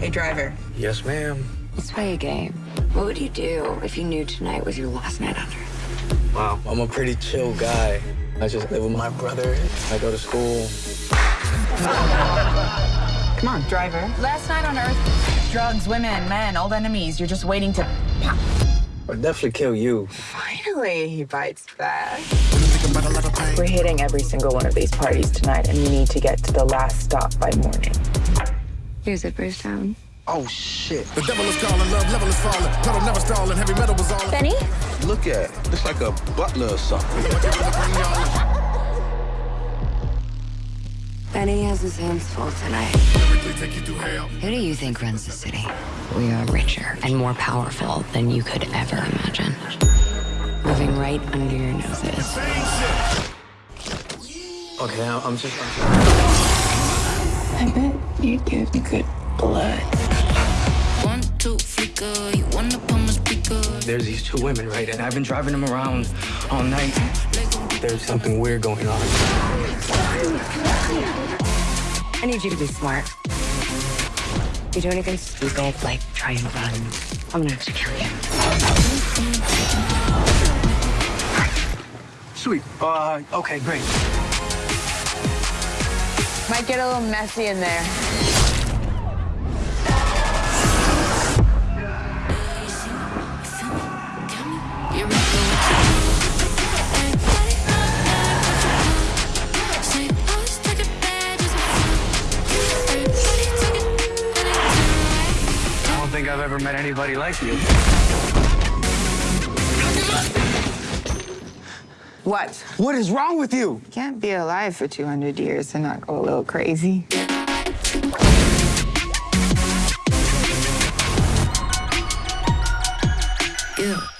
Hey, driver. Yes, ma'am. Let's play a game. What would you do if you knew tonight was your last night on Earth? Wow. I'm a pretty chill guy. I just live with my brother. I go to school. Come on, driver. Last night on Earth, drugs, women, men, old enemies. You're just waiting to pop. I'd definitely kill you. Finally, he bites back. We're hitting every single one of these parties tonight, and we need to get to the last stop by morning. Here's it, Bruce Town. Oh, shit. The devil is calling, love level is falling. Pedal never stalling, heavy metal was all. Benny? Look at it. Looks like a butler or something. Benny has his hands full tonight. Take you through hell. Who do you think runs the city? We are richer and more powerful than you could ever imagine. Living right under your noses. Okay, I'm I'm just. I'm I bet you give me good blood. One, two, flicker. You wanna put my speaker. There's these two women, right? And I've been driving them around all night. There's something weird going on. I need you to be smart. If you do anything stupid, like try and run, I'm gonna have to kill you. Sweet. Uh, okay, great. Might get a little messy in there. I don't think I've ever met anybody like you. What? What is wrong with you? You can't be alive for 200 years and not go a little crazy. Yeah.